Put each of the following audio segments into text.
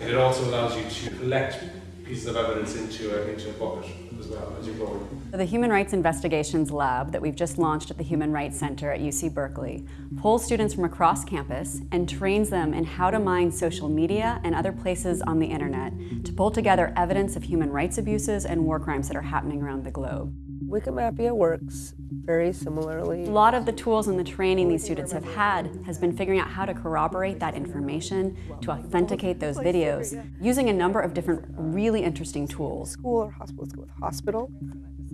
And it also allows you to collect pieces of evidence into a, into a bucket as well as you're going. The Human Rights Investigations Lab that we've just launched at the Human Rights Center at UC Berkeley pulls students from across campus and trains them in how to mine social media and other places on the internet to pull together evidence of human rights abuses and war crimes that are happening around the globe. Wikimapia works very similarly. A lot of the tools and the training these students have had has been figuring out how to corroborate that information, to authenticate those videos, using a number of different really interesting tools. School or hospital, let's go with hospital.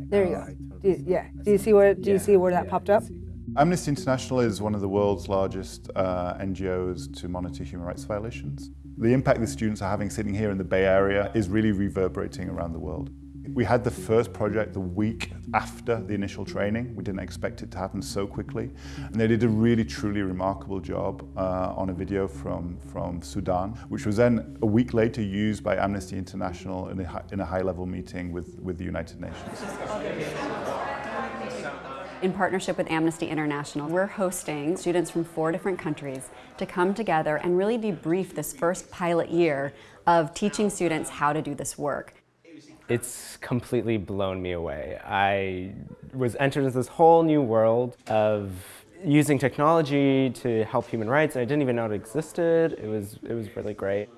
There you go. Do you, yeah, do you see where, do you see where that popped up? Amnesty International is one of the world's largest uh, NGOs to monitor human rights violations. The impact the students are having sitting here in the Bay Area is really reverberating around the world. We had the first project the week after the initial training. We didn't expect it to happen so quickly. And they did a really, truly remarkable job uh, on a video from, from Sudan, which was then a week later used by Amnesty International in a, in a high-level meeting with, with the United Nations. In partnership with Amnesty International, we're hosting students from four different countries to come together and really debrief this first pilot year of teaching students how to do this work. It's completely blown me away. I was entered into this whole new world of using technology to help human rights. I didn't even know it existed. It was, it was really great.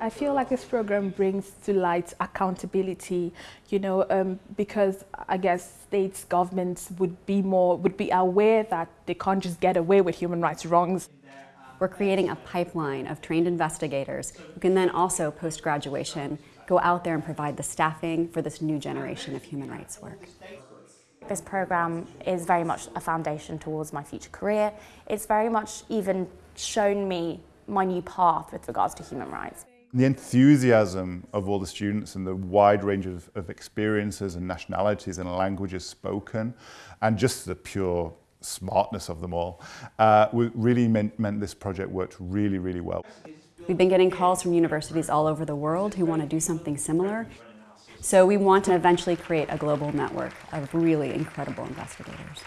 I feel like this program brings to light accountability, you know, um, because I guess states, governments would be more, would be aware that they can't just get away with human rights wrongs. We're creating a pipeline of trained investigators who can then also, post-graduation, go out there and provide the staffing for this new generation of human rights work. This program is very much a foundation towards my future career. It's very much even shown me my new path with regards to human rights. The enthusiasm of all the students and the wide range of, of experiences and nationalities and languages spoken and just the pure smartness of them all uh, really meant, meant this project worked really, really well. We've been getting calls from universities all over the world who want to do something similar. So we want to eventually create a global network of really incredible investigators.